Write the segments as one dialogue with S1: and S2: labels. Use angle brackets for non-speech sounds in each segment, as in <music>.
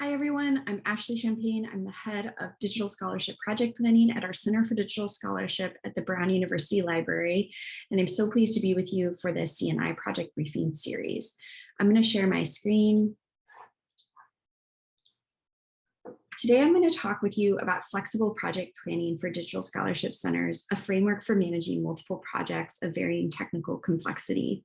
S1: Hi, everyone. I'm Ashley Champagne. I'm the head of Digital Scholarship Project Planning at our Center for Digital Scholarship at the Brown University Library. And I'm so pleased to be with you for this CNI project briefing series. I'm going to share my screen. Today, I'm going to talk with you about flexible project planning for digital scholarship centers, a framework for managing multiple projects of varying technical complexity.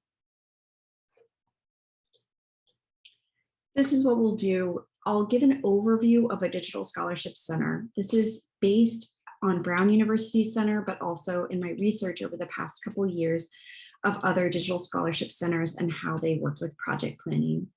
S1: This is what we'll do I'll give an overview of a digital scholarship center. This is based on Brown University Center, but also in my research over the past couple of years of other digital scholarship centers and how they work with project planning.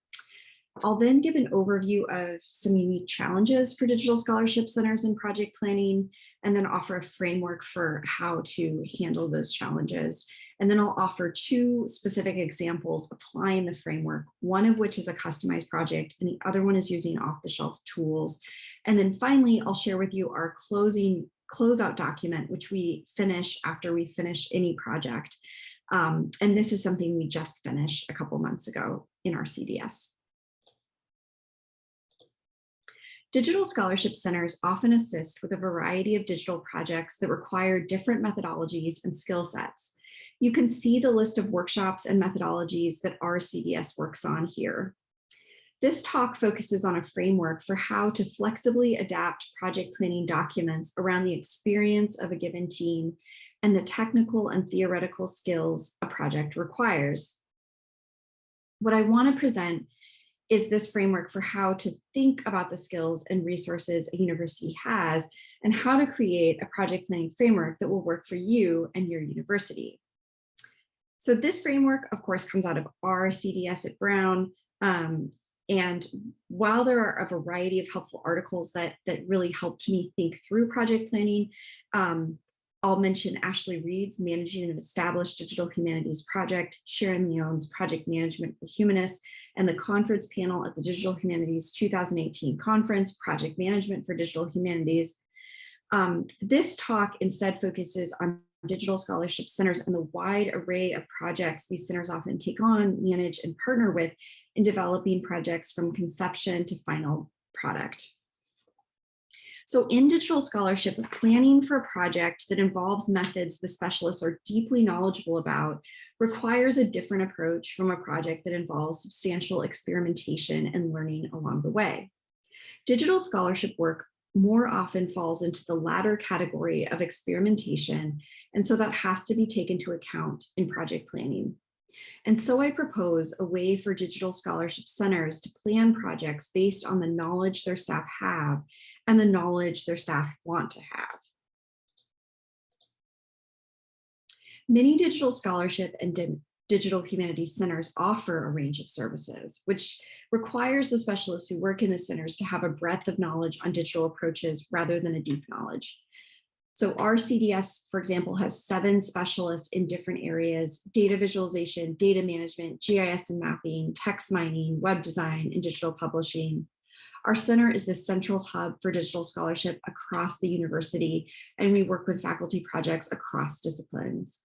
S1: I'll then give an overview of some unique challenges for digital scholarship centers and project planning, and then offer a framework for how to handle those challenges. And then I'll offer two specific examples applying the framework, one of which is a customized project and the other one is using off-the-shelf tools. And then finally, I'll share with you our closing closeout document, which we finish after we finish any project. Um, and this is something we just finished a couple months ago in our CDS. Digital scholarship centers often assist with a variety of digital projects that require different methodologies and skill sets. You can see the list of workshops and methodologies that our CDS works on here. This talk focuses on a framework for how to flexibly adapt project planning documents around the experience of a given team and the technical and theoretical skills a project requires. What I want to present is this framework for how to think about the skills and resources a university has and how to create a project planning framework that will work for you and your university. So this framework, of course, comes out of our CDS at Brown. Um, and while there are a variety of helpful articles that, that really helped me think through project planning, um, I'll mention Ashley Reed's Managing an Established Digital Humanities Project, Sharon Leon's Project Management for Humanists, and the conference panel at the Digital Humanities 2018 conference, Project Management for Digital Humanities. Um, this talk instead focuses on digital scholarship centers and the wide array of projects these centers often take on, manage, and partner with in developing projects from conception to final product. So in digital scholarship, planning for a project that involves methods the specialists are deeply knowledgeable about requires a different approach from a project that involves substantial experimentation and learning along the way. Digital scholarship work more often falls into the latter category of experimentation, and so that has to be taken into account in project planning. And so I propose a way for digital scholarship centers to plan projects based on the knowledge their staff have and the knowledge their staff want to have. Many digital scholarship and di digital humanities centers offer a range of services, which requires the specialists who work in the centers to have a breadth of knowledge on digital approaches rather than a deep knowledge. So our CDS, for example, has seven specialists in different areas, data visualization, data management, GIS and mapping, text mining, web design, and digital publishing. Our center is the central hub for digital scholarship across the university, and we work with faculty projects across disciplines.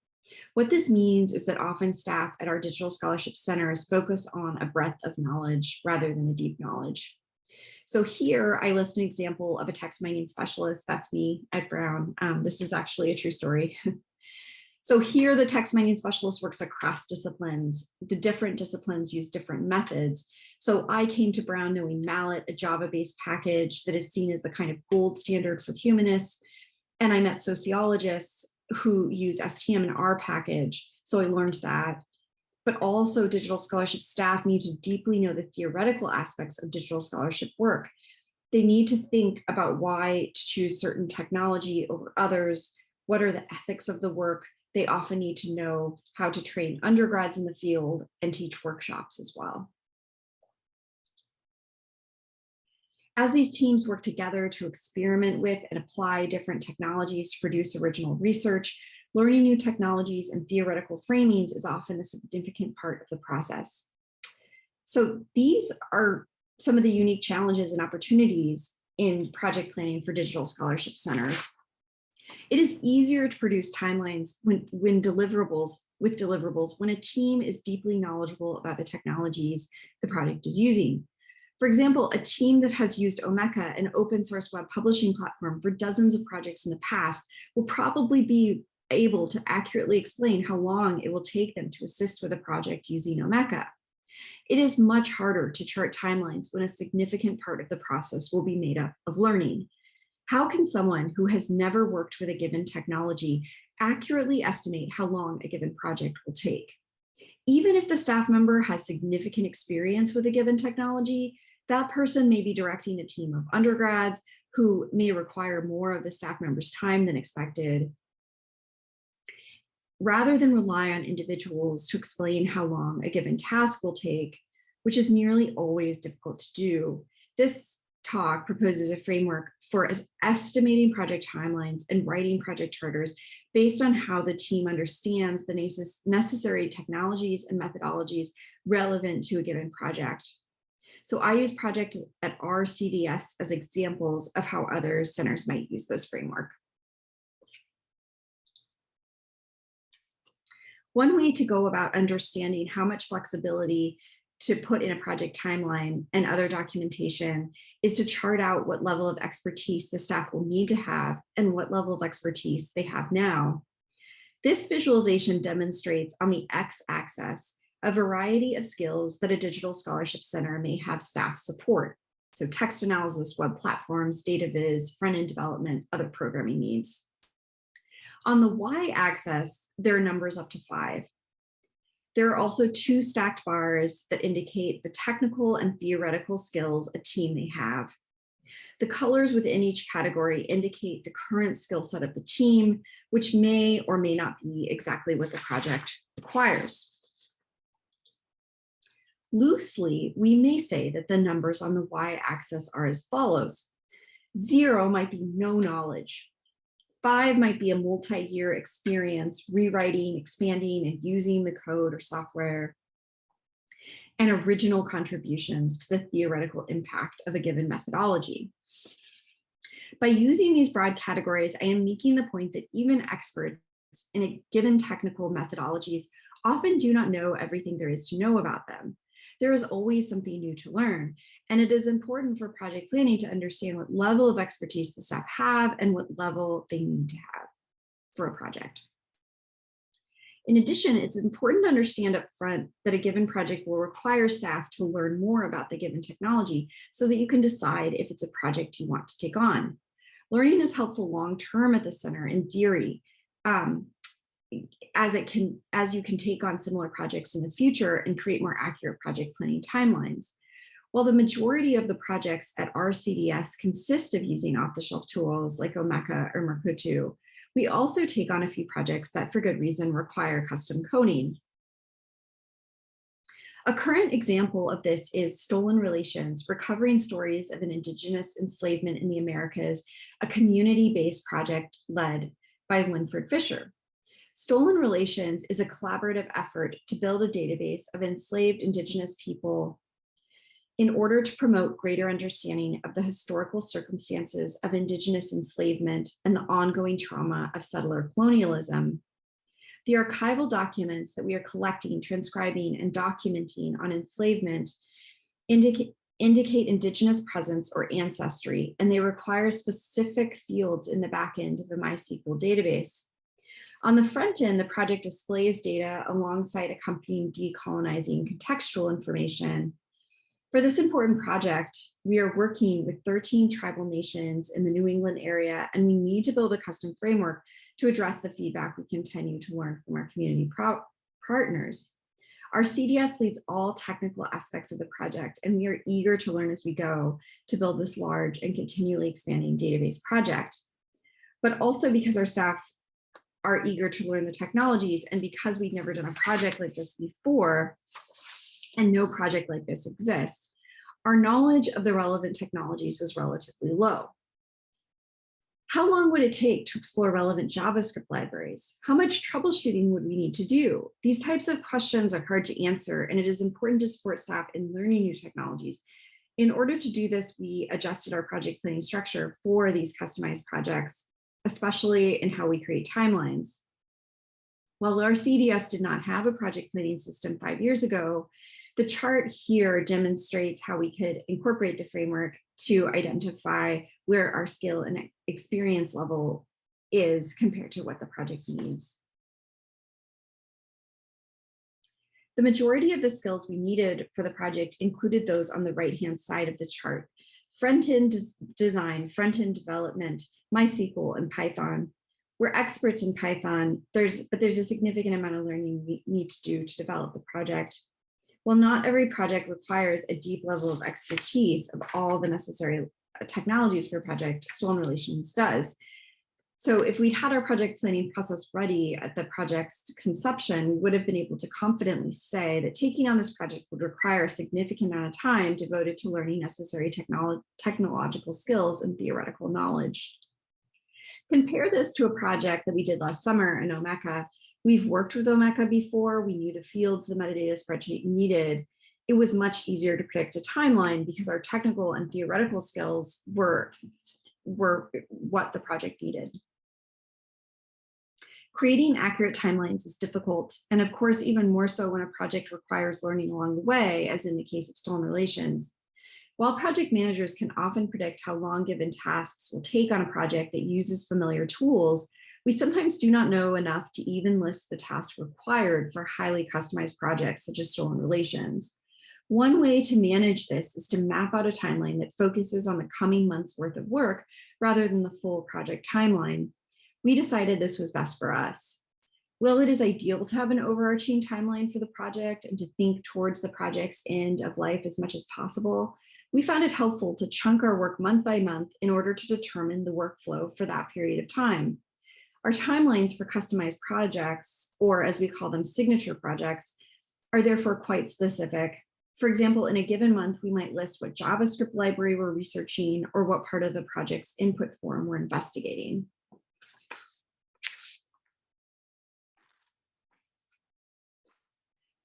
S1: What this means is that often staff at our digital scholarship centers focus on a breadth of knowledge rather than a deep knowledge. So here I list an example of a text mining specialist. That's me at Brown. Um, this is actually a true story. <laughs> so here the text mining specialist works across disciplines. The different disciplines use different methods, so I came to Brown knowing Mallet, a Java-based package that is seen as the kind of gold standard for humanists. And I met sociologists who use STM and R package. So I learned that. But also digital scholarship staff need to deeply know the theoretical aspects of digital scholarship work. They need to think about why to choose certain technology over others. What are the ethics of the work? They often need to know how to train undergrads in the field and teach workshops as well. As these teams work together to experiment with and apply different technologies to produce original research, learning new technologies and theoretical framings is often a significant part of the process. So these are some of the unique challenges and opportunities in project planning for digital scholarship centers. It is easier to produce timelines when, when deliverables with deliverables when a team is deeply knowledgeable about the technologies the project is using. For example, a team that has used Omeka, an open source web publishing platform for dozens of projects in the past, will probably be able to accurately explain how long it will take them to assist with a project using Omeka. It is much harder to chart timelines when a significant part of the process will be made up of learning. How can someone who has never worked with a given technology accurately estimate how long a given project will take? Even if the staff member has significant experience with a given technology, that person may be directing a team of undergrads who may require more of the staff member's time than expected. Rather than rely on individuals to explain how long a given task will take, which is nearly always difficult to do, this talk proposes a framework for estimating project timelines and writing project charters based on how the team understands the necessary technologies and methodologies relevant to a given project. So I use project at our CDS as examples of how other centers might use this framework. One way to go about understanding how much flexibility to put in a project timeline and other documentation is to chart out what level of expertise the staff will need to have and what level of expertise they have now. This visualization demonstrates on the x-axis a variety of skills that a digital scholarship center may have staff support. So text analysis, web platforms, data viz, front-end development, other programming needs. On the y-axis, there are numbers up to five. There are also two stacked bars that indicate the technical and theoretical skills a team may have. The colors within each category indicate the current skill set of the team, which may or may not be exactly what the project requires. Loosely, we may say that the numbers on the y-axis are as follows. Zero might be no knowledge. Five might be a multi-year experience rewriting, expanding, and using the code or software and original contributions to the theoretical impact of a given methodology. By using these broad categories, I am making the point that even experts in a given technical methodologies often do not know everything there is to know about them there is always something new to learn. And it is important for project planning to understand what level of expertise the staff have and what level they need to have for a project. In addition, it's important to understand upfront that a given project will require staff to learn more about the given technology so that you can decide if it's a project you want to take on. Learning is helpful long-term at the center in theory, um, as it can as you can take on similar projects in the future and create more accurate project planning timelines. While the majority of the projects at our CDS consist of using off-the-shelf tools like Omeka or Mukurtu, we also take on a few projects that for good reason require custom coding. A current example of this is Stolen Relations, Recovering Stories of an Indigenous Enslavement in the Americas, a community-based project led by Linford Fisher. Stolen Relations is a collaborative effort to build a database of enslaved Indigenous people in order to promote greater understanding of the historical circumstances of Indigenous enslavement and the ongoing trauma of settler colonialism. The archival documents that we are collecting, transcribing, and documenting on enslavement indicate, indicate Indigenous presence or ancestry, and they require specific fields in the backend of the MySQL database. On the front end, the project displays data alongside accompanying decolonizing contextual information. For this important project, we are working with 13 tribal nations in the New England area, and we need to build a custom framework to address the feedback we continue to learn from our community partners. Our CDS leads all technical aspects of the project, and we are eager to learn as we go to build this large and continually expanding database project. But also because our staff are eager to learn the technologies. And because we've never done a project like this before, and no project like this exists, our knowledge of the relevant technologies was relatively low. How long would it take to explore relevant JavaScript libraries? How much troubleshooting would we need to do? These types of questions are hard to answer, and it is important to support staff in learning new technologies. In order to do this, we adjusted our project planning structure for these customized projects especially in how we create timelines. While our CDS did not have a project planning system five years ago, The chart here demonstrates how we could incorporate the framework to identify where our skill and experience level is compared to what the project needs. The majority of the skills we needed for the project included those on the right-hand side of the chart. Front-end des design, front-end development, MySQL, and Python. We're experts in Python, there's, but there's a significant amount of learning we need to do to develop the project. While not every project requires a deep level of expertise of all the necessary technologies for a project, Stolen Relations does. So if we'd had our project planning process ready at the project's conception, we would have been able to confidently say that taking on this project would require a significant amount of time devoted to learning necessary technolo technological skills and theoretical knowledge. Compare this to a project that we did last summer in Omeka. We've worked with Omeka before, we knew the fields the metadata spreadsheet needed. It was much easier to predict a timeline because our technical and theoretical skills were were what the project needed. Creating accurate timelines is difficult, and of course, even more so when a project requires learning along the way, as in the case of stolen relations. While project managers can often predict how long given tasks will take on a project that uses familiar tools, we sometimes do not know enough to even list the tasks required for highly customized projects such as stolen relations. One way to manage this is to map out a timeline that focuses on the coming month's worth of work rather than the full project timeline. We decided this was best for us. While it is ideal to have an overarching timeline for the project and to think towards the project's end of life as much as possible, we found it helpful to chunk our work month by month in order to determine the workflow for that period of time. Our timelines for customized projects, or as we call them signature projects, are therefore quite specific for example, in a given month, we might list what JavaScript library we're researching or what part of the project's input form we're investigating.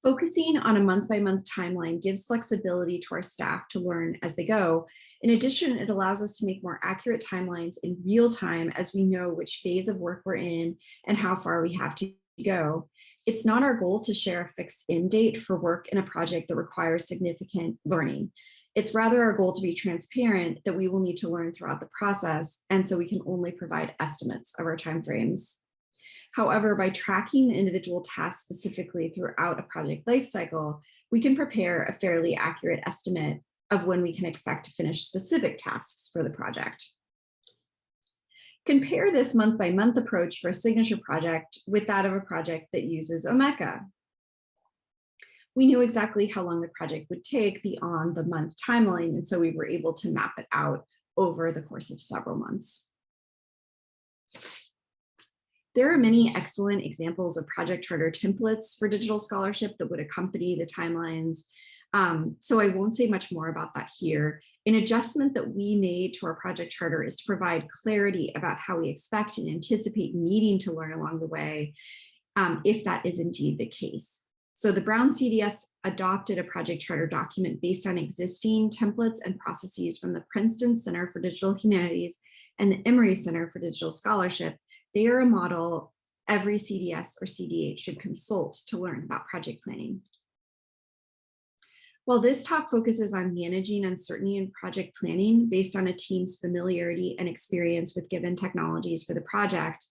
S1: Focusing on a month-by-month -month timeline gives flexibility to our staff to learn as they go. In addition, it allows us to make more accurate timelines in real time as we know which phase of work we're in and how far we have to go. It's not our goal to share a fixed end date for work in a project that requires significant learning. It's rather our goal to be transparent that we will need to learn throughout the process, and so we can only provide estimates of our timeframes. However, by tracking the individual tasks specifically throughout a project lifecycle, we can prepare a fairly accurate estimate of when we can expect to finish specific tasks for the project. Compare this month by month approach for a signature project with that of a project that uses Omeka. We knew exactly how long the project would take beyond the month timeline, and so we were able to map it out over the course of several months. There are many excellent examples of project charter templates for digital scholarship that would accompany the timelines. Um, so I won't say much more about that here. An adjustment that we made to our project charter is to provide clarity about how we expect and anticipate needing to learn along the way, um, if that is indeed the case. So the Brown CDS adopted a project charter document based on existing templates and processes from the Princeton Center for Digital Humanities and the Emory Center for Digital Scholarship. They are a model every CDS or CDH should consult to learn about project planning. While this talk focuses on managing uncertainty in project planning based on a team's familiarity and experience with given technologies for the project,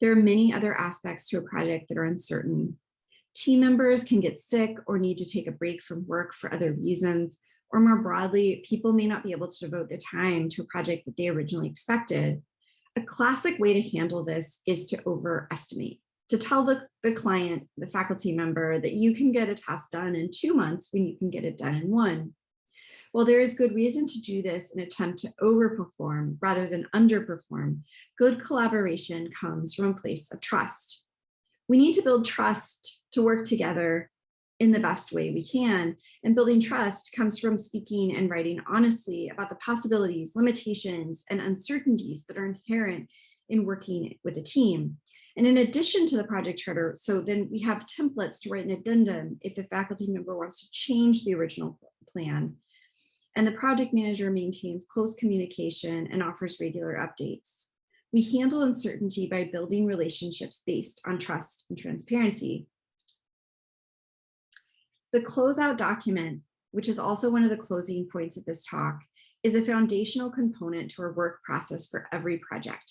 S1: there are many other aspects to a project that are uncertain. Team members can get sick or need to take a break from work for other reasons, or more broadly, people may not be able to devote the time to a project that they originally expected. A classic way to handle this is to overestimate to tell the, the client, the faculty member that you can get a task done in two months when you can get it done in one. While there is good reason to do this and attempt to overperform rather than underperform, good collaboration comes from a place of trust. We need to build trust to work together in the best way we can. And building trust comes from speaking and writing honestly about the possibilities, limitations, and uncertainties that are inherent in working with a team. And in addition to the project charter, so then we have templates to write an addendum if the faculty member wants to change the original plan. And the project manager maintains close communication and offers regular updates. We handle uncertainty by building relationships based on trust and transparency. The closeout document, which is also one of the closing points of this talk, is a foundational component to our work process for every project.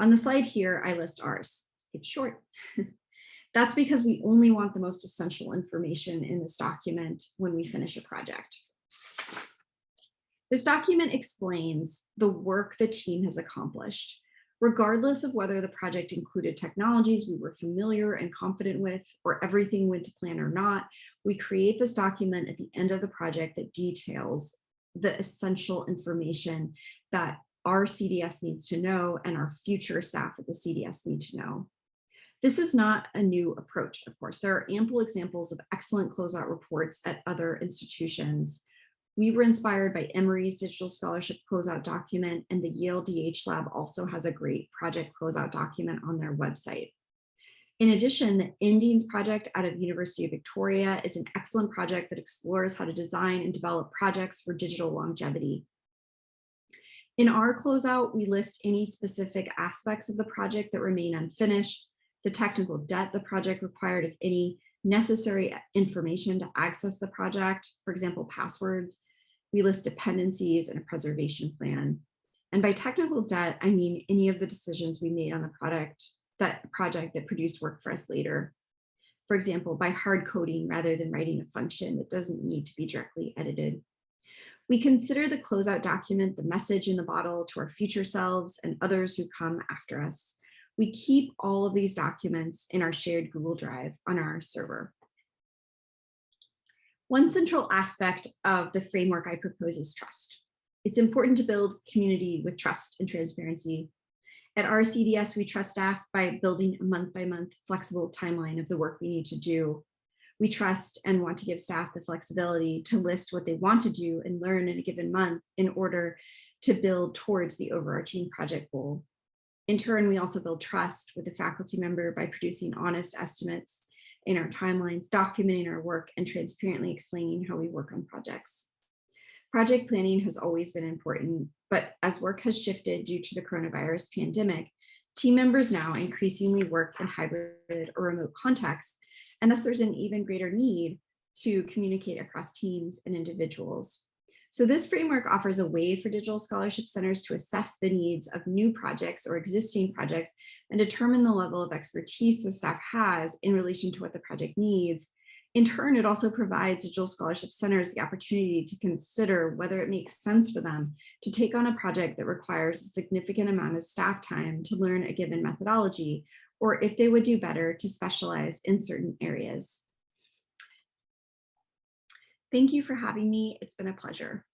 S1: On the slide here, I list ours. It's short. <laughs> That's because we only want the most essential information in this document when we finish a project. This document explains the work the team has accomplished, regardless of whether the project included technologies we were familiar and confident with, or everything went to plan or not, we create this document at the end of the project that details the essential information that our CDS needs to know and our future staff at the CDS need to know. This is not a new approach, of course. There are ample examples of excellent closeout reports at other institutions. We were inspired by Emory's digital scholarship closeout document and the Yale DH Lab also has a great project closeout document on their website. In addition, the Endings project out of University of Victoria is an excellent project that explores how to design and develop projects for digital longevity. In our closeout, we list any specific aspects of the project that remain unfinished, the technical debt the project required, if any, necessary information to access the project, for example, passwords. We list dependencies and a preservation plan. And by technical debt, I mean any of the decisions we made on the product, that project that produced work for us later. For example, by hard coding rather than writing a function that doesn't need to be directly edited. We consider the closeout document the message in the bottle to our future selves and others who come after us. We keep all of these documents in our shared Google Drive on our server. One central aspect of the framework I propose is trust. It's important to build community with trust and transparency. At our CDS, we trust staff by building a month by month flexible timeline of the work we need to do. We trust and want to give staff the flexibility to list what they want to do and learn in a given month in order to build towards the overarching project goal. In turn, we also build trust with the faculty member by producing honest estimates in our timelines, documenting our work and transparently explaining how we work on projects. Project planning has always been important, but as work has shifted due to the coronavirus pandemic, team members now increasingly work in hybrid or remote contexts, and thus there's an even greater need to communicate across teams and individuals. So this framework offers a way for digital scholarship centers to assess the needs of new projects or existing projects and determine the level of expertise the staff has in relation to what the project needs. In turn, it also provides digital scholarship centers the opportunity to consider whether it makes sense for them to take on a project that requires a significant amount of staff time to learn a given methodology, or if they would do better to specialize in certain areas. Thank you for having me. It's been a pleasure.